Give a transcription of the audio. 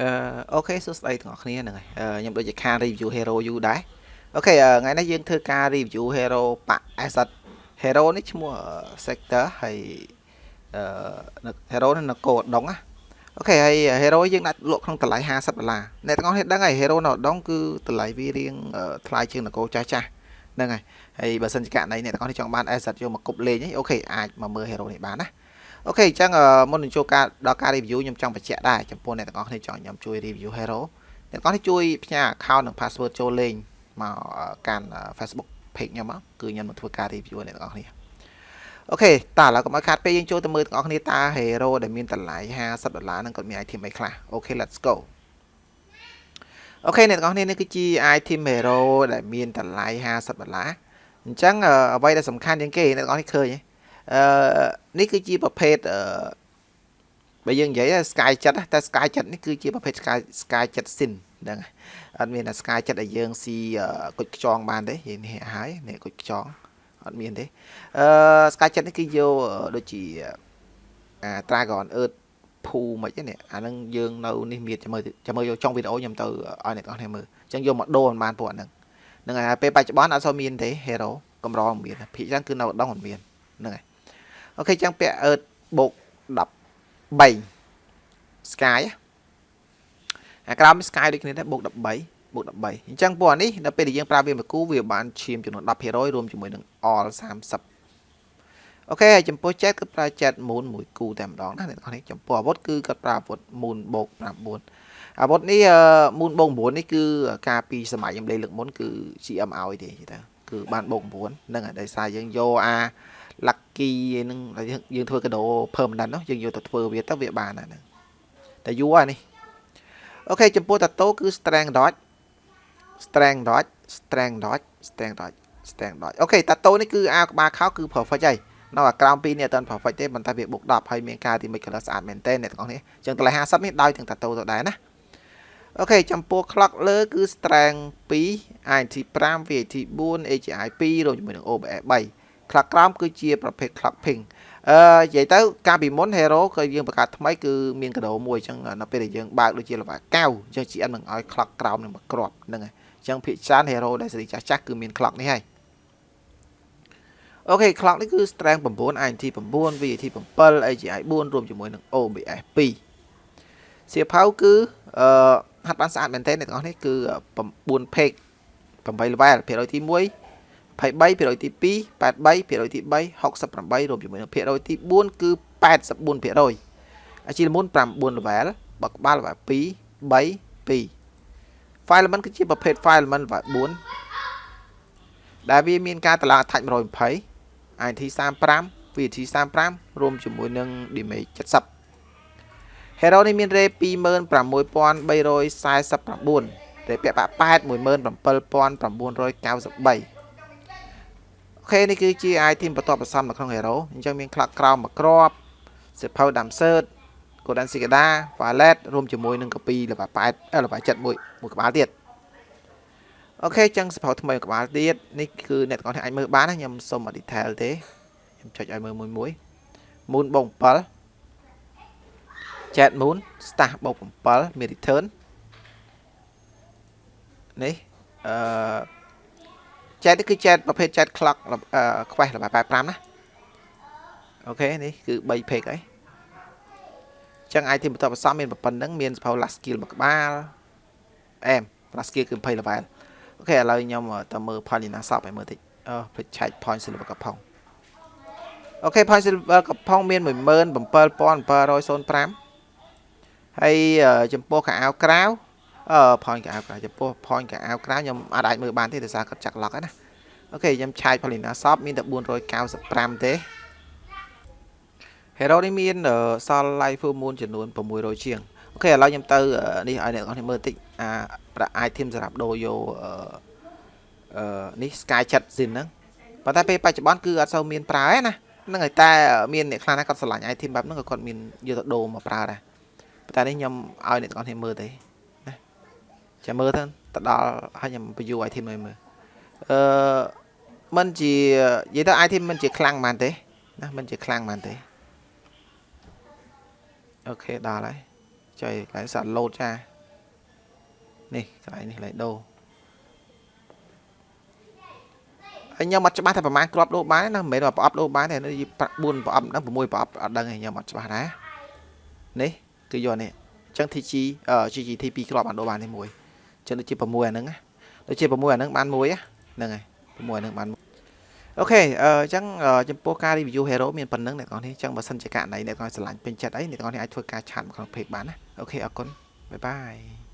អឺអូខេសួស្តីទាំងអស់គ្នាហ្នឹងហើយខ្ញុំដូចជាខាន review hero យូរដែរអូខេថ្ងៃនេះយើងធ្វើការ review hero ប៉ asset hero នេះឈ្មោះ sector ហើយអឺ hero នេះនៅកោដងណាអូខេហើយ hero យើងដាក់លក់ក្នុងតម្លៃ50ដុល្លារអ្នកទាំងអស់គ្នាដឹងហើយ hero នៅដងគឺតម្លៃវារៀងថ្លៃជាងនគរចាស់ចាស់ហ្នឹងហើយហើយបើសិនជាករណីអ្នកទាំងអស់គ្នាចង់បាន asset យកមកគប់លេងអូខេអាចមកមើល hero នេះបានណា OK អញ្ចឹងមុននឹងចូលការដល់ការ review ខ្ញុំចង់បញ្ជាក់ដែរចំពោះអ្នកទាំងអស់គ្នាចង់ខ្ញុំជួយ review hero អ្នកទាំងអស់គ្នាជួយផ្ញើ account និង password ចូលលេងមកកាន់ Facebook page ខ្ញុំមកគឺខ្ញុំនឹងធ្វើការ review អ្នកទាំងអស់គ្នា OK តើឥឡូវកុំឲ្យខាតពេលយើងចូលទៅមើលទាំងអស់គ្នាតើ hero ដែលមានតម្លៃ50ដុល្លារហ្នឹងគាត់មាន item អីខ្លះអូខេ let's go អូខេអ្នកទាំងអស់គ្នានេះគឺជា item hero ដែលមានតម្លៃ50ដុល្លារអញ្ចឹងអ្វីដែលសំខាន់ជាងគេអ្នកទាំងអស់គ្នាឃើញទេ អឺនេះគឺជាប្រភេទអឺបើយើងនិយាយ Sky 7តែ Sky 7នេះគឺជាប្រភេទ Sky Sky 7 Sin ហ្នឹងអត់មានតែ Sky 7ដែលយើងស៊ីគុជខ្ចងបានទេនិយាយនេះហើយនេះគុជខ្ចងអត់មានទេអឺ Sky 7នេះគឺយកដូចជាអា Dragon Earth ភូមិនហ្នឹងអាហ្នឹងយើងនៅនេះមានចាំមើលចាំមើលយកចុងវីដេអូខ្ញុំទៅឲ្យអ្នកនរគ្នាមើលអញ្ចឹងយកមកដូរបានពួកហ្នឹងហ្នឹងហើយពេលបច្ចុប្បន្នអត់សូវមានទេ Hero កម្រមានភាគច្រើនគឺនៅដងមិនមានហ្នឹងហើយ អូខេចឹងពាក់អឺតបូក13 sky អាក្រោម sky ដូចគ្នាដែរបូក13បូក13អញ្ចឹងពួកនេះដល់ពេលដែលយើងប្រើវាមួយគូវាបានឈាមចំនួន10%រួមជាមួយនឹង all 30អូខេហើយចំពោះ chat គឺប្រើ chat moon មួយគូតែម្ដងណាអ្នកនរនេះចំពោះអាវុធគឺគាត់ប្រើអាវុធ moon បូក9អាវុធនេះ moon បូក9នេះគឺការពីសម័យខ្ញុំលេងលើកមុនគឺ GM ឲ្យទេទៅគឺបានបូក9ហ្នឹងហើយដោយសារយើងយកអា lucky ហ្នឹងយើងធ្វើកាដូ permanent នោះយើងយកទៅធ្វើវាទៅវាបានហ្នឹងតែយូរហើយនេះអូខេចំពោះតាតូគឺ strength dodge strength dodge strength dodge strength dodge strength dodge អូខេតាតូនេះគឺអាវក្បាលខោគឺ perfect ហើយនៅអាក្រោម2នេះអត់ទាន់ perfect ទេប៉ុន្តែវាបុក10ហើយមានការទី make color ស្អាតមែនទែនអ្នកទាំងអស់នេះអញ្ចឹងតម្លៃ50នេះដោយទាំងតាតូទៅដែរណាអូខេចំពោះ clock លើគឺ strength 2 INT 5 VAT 4 AGI 2រួមជាមួយនឹង OBS 3 clock ក្រោមគឺជាប្រភេទ clock ping អឺនិយាយទៅកាលពីមុន hero គឺយើងបង្កើតថ្មីគឺមានកដោមួយអញ្ចឹងនៅពេលដែលយើងបើកដូចជាលបាកៅអញ្ចឹង GN នឹងឲ្យ clock ក្រោមនឹងមកគ្រាប់ហ្នឹងហើយអញ្ចឹងភាគច្រើន hero ដែលសេរីចាស់ចាស់គឺមាន clock នេះហើយអូខេ clock នេះគឺ strength 9 INT 9 VAT 7 AGI 4រួមជាមួយនឹង OBS 2សៀវភៅគឺអឺហាត់បានស្អាតមែនទែនអ្នកទាំងអស់នេះគឺ9 page 8 level ភាគរយទី1 23%ទី2 83%ទី3 68រួមជាមួយនឹងភាគរយទី4គឺ84%អាជីលមុន9 level បើក្បាល level 2 3 2 file element គឺជាប្រភេទ file element level 4ដែលវាមានការតម្លើង attach 120 IT 35 VT 35រួមជាមួយនឹង damage 70 Hero នេះមាន rate 26349រេពាក់បាក់8 17993 ខេនេះគឺជា item បន្ទាប់បន្សំនៅក្នុង hero អញ្ចឹងមានខ្លឹកក្រោមមួយគ្រាប់សិភៅដាំសឺត Golden Cicada Wallet រួមជាមួយនឹងកាពីលបា8លបា7មួយមួយក្បាលទៀតអូខេចឹងសិភៅថ្មីក្បាលទៀតនេះគឺអ្នកទាំងអស់គ្នាអាចមើលបានណាខ្ញុំសុំ detail ទេខ្ញុំចុចឲ្យមើលមួយមួយ Moon បូក7 Jet Moon Stash បូក7មាន return នេះអឺ chat នេះគឺ chat ប្រភេទ chat clock ខ្វេះរបស់85ណាអូខេនេះគឺ3 page ហើយចឹង item បន្ទាប់បន្សំមានប៉ុណ្្នឹងមានសភៅ last skill មួយក្បាលអែម last skill គឺ20 level អូខេឥឡូវខ្ញុំទៅមើល Polina shop ឲ្យមើលតិចអឺភ្លេចឆែក point silver កំផុងអូខេ point silver កំផុងមាន17705ហើយចំពោះកៅអៅក្រៅ អឺ point កៅអៅក្រៅចំពោះ point កៅអៅក្រៅខ្ញុំអាចអាចមើលបានទេដោយសារគាត់ចាក់ lock ហ្នឹងណាអូខេខ្ញុំឆាយ Polina shop មានតែ495ទេ Hero នេះមានសល់ live full moon ចំនួន600ជាងអូខេឥឡូវខ្ញុំទៅនេះឲ្យអ្នកនរគ្នាមើលតិចអាប្រាក់ item សម្រាប់ដូរយកអឺនេះ Sky Chat Zin ហ្នឹងប៉ុន្តែពេលបច្ចុប្បន្នគឺអត់សូវមានប្រើទេណាហ្នឹងហើយតែមានអ្នកខ្លះណាគាត់ឆ្លាញ់ item បែបហ្នឹងក៏គាត់មានយកទៅដូរមកប្រើដែរប៉ុន្តែនេះខ្ញុំឲ្យអ្នកនរគ្នាមើលទេ ចាំមើលទៅទៅដល់ហើយខ្ញុំបញ្យូរ item ឲ្យមើលអឺមិនជានិយាយទៅ item មិនជាខ្លាំងបានទេណាមិនជាខ្លាំងបានទេអូខេដល់ហើយចុយកន្លែងសាក់ load ចានេះកន្លែងនេះកន្លែងដូរហើយខ្ញុំអត់ច្បាស់ថាប្រហែលគ្រាប់ដូរបានណាមិនមែនប្រអប់ដូរបានទេនេះ4ប្រអប់ហ្នឹង6ប្រអប់អត់ដឹងទេខ្ញុំអត់ច្បាស់ដែរនេះគឺយកនេះអញ្ចឹង TG GGT 2គ្រាប់បានដូរបាននេះមួយ ចឹងដូចជា6អាហ្នឹងណាដូចជា6អាហ្នឹងបានមួយហ្នឹងហើយ6អាហ្នឹងបាន OK អញ្ចឹងចំពោះការ review hero មានប៉ុណ្ណឹងអ្នកនរនេះអញ្ចឹងបើសិនជាករណីអ្នកនរស្រឡាញ់ពេញចិត្តអីអ្នកនរនេះអាចធ្វើការ chat មកក្នុង page បានណា OK អរគុណ bye bye